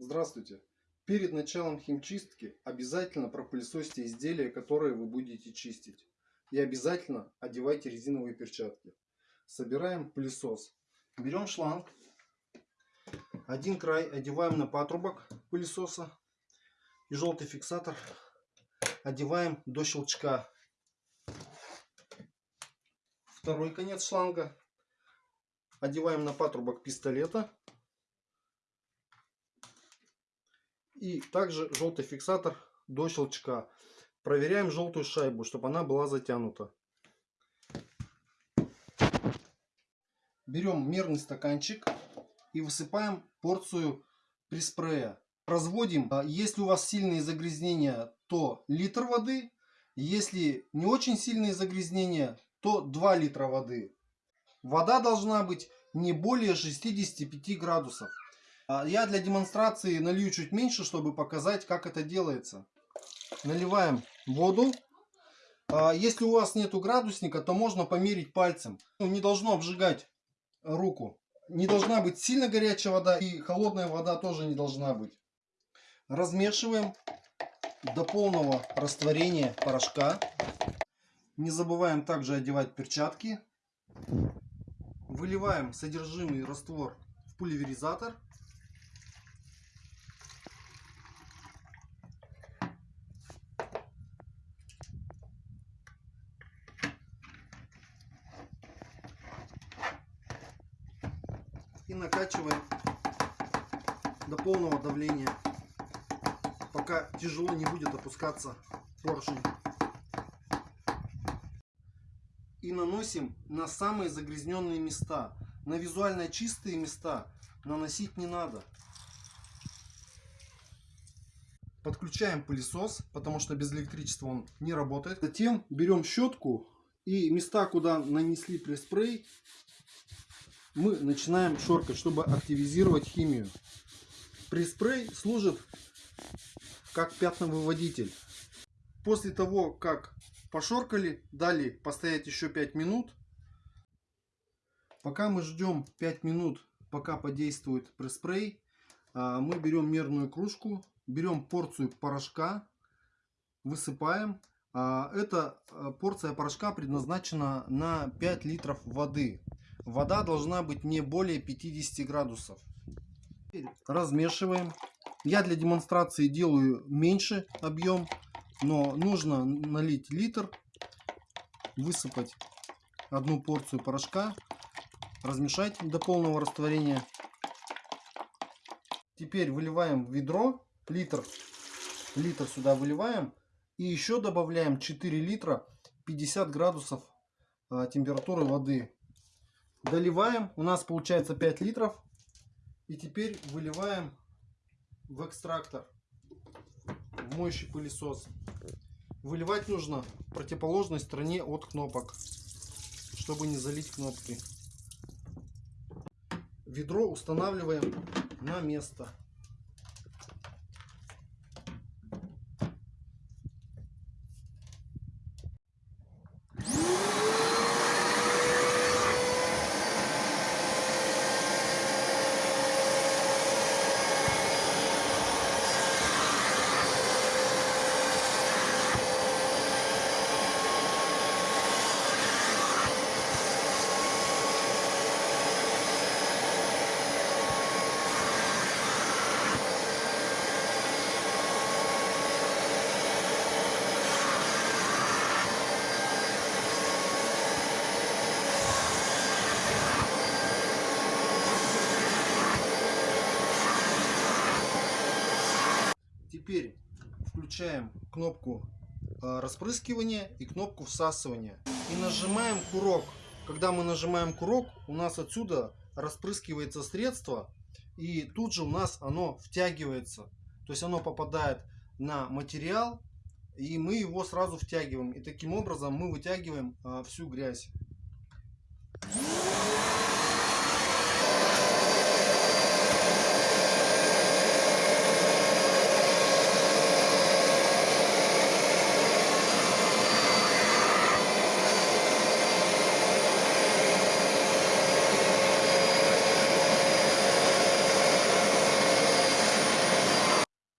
Здравствуйте! Перед началом химчистки обязательно пропылесосьте изделия, которые вы будете чистить. И обязательно одевайте резиновые перчатки. Собираем пылесос. Берем шланг. Один край одеваем на патрубок пылесоса. И желтый фиксатор одеваем до щелчка. Второй конец шланга одеваем на патрубок пистолета. И также желтый фиксатор до щелчка. Проверяем желтую шайбу, чтобы она была затянута. Берем мерный стаканчик и высыпаем порцию приспрея. Разводим. А если у вас сильные загрязнения, то литр воды. Если не очень сильные загрязнения, то 2 литра воды. Вода должна быть не более 65 градусов. А я для демонстрации налью чуть меньше, чтобы показать, как это делается. Наливаем воду. А если у вас нету градусника, то можно померить пальцем. Ну, не должно обжигать руку. Не должна быть сильно горячая вода и холодная вода тоже не должна быть. Размешиваем до полного растворения порошка. Не забываем также одевать перчатки. Выливаем содержимый раствор в пульверизатор. И накачиваем до полного давления, пока тяжело не будет опускаться поршень и наносим на самые загрязненные места. На визуально чистые места наносить не надо. Подключаем пылесос, потому что без электричества он не работает. Затем берем щетку и места, куда нанесли преспрей, мы начинаем шоркать, чтобы активизировать химию. Преспрей служит как пятновыводитель. После того, как Пошоркали, дали постоять еще 5 минут. Пока мы ждем 5 минут, пока подействует преспрей, а, мы берем мерную кружку, берем порцию порошка, высыпаем. А, эта а, порция порошка предназначена на 5 литров воды. Вода должна быть не более 50 градусов. Размешиваем. Я для демонстрации делаю меньше объем но нужно налить литр, высыпать одну порцию порошка, размешать до полного растворения. Теперь выливаем в ведро, литр, литр сюда выливаем. И еще добавляем 4 литра 50 градусов а, температуры воды. Доливаем, у нас получается 5 литров. И теперь выливаем в экстрактор, в моющий пылесос. Выливать нужно в противоположной стороне от кнопок, чтобы не залить кнопки. Ведро устанавливаем на место. Теперь включаем кнопку э, распрыскивания и кнопку всасывания. И нажимаем курок. Когда мы нажимаем курок, у нас отсюда распрыскивается средство. И тут же у нас оно втягивается. То есть оно попадает на материал. И мы его сразу втягиваем. И таким образом мы вытягиваем э, всю грязь.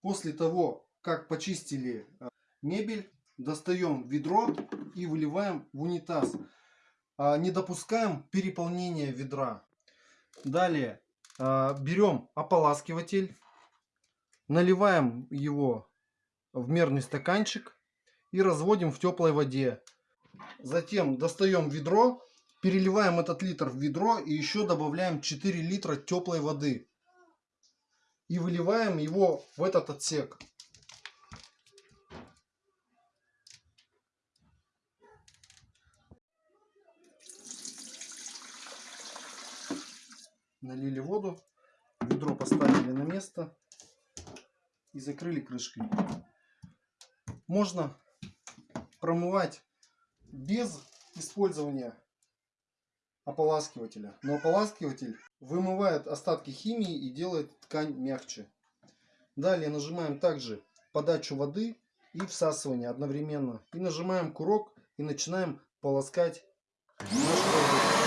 После того, как почистили а, мебель, достаем ведро и выливаем в унитаз. А, Не допускаем переполнения ведра. Далее а, берем ополаскиватель, наливаем его в мерный стаканчик и разводим в теплой воде. Затем достаем ведро, переливаем этот литр в ведро и еще добавляем 4 литра теплой воды. И выливаем его в этот отсек. Налили воду, ведро поставили на место и закрыли крышкой. Можно промывать без использования ополаскивателя. Но ополаскиватель вымывает остатки химии и делает ткань мягче. Далее нажимаем также подачу воды и всасывание одновременно. И нажимаем курок и начинаем полоскать наш продукт.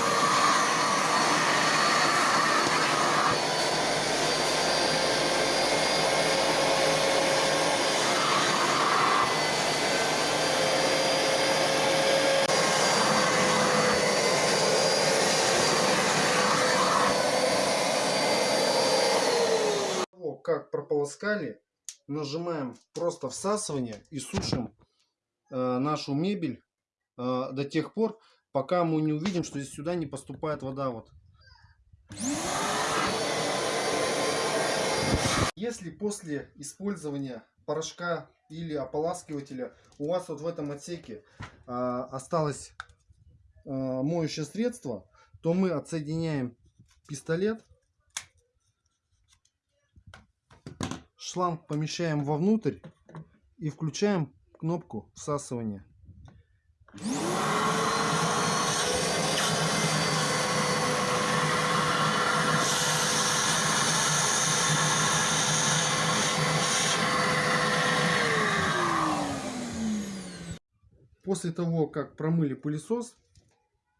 того, как прополоскали, нажимаем просто всасывание и сушим э, нашу мебель э, до тех пор, пока мы не увидим, что здесь сюда не поступает вода. Вот. Если после использования порошка или ополаскивателя у вас вот в этом отсеке э, осталось э, моющее средство, то мы отсоединяем пистолет шланг помещаем вовнутрь и включаем кнопку всасывания. После того, как промыли пылесос,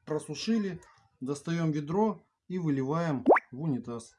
просушили, достаем ведро и выливаем в унитаз.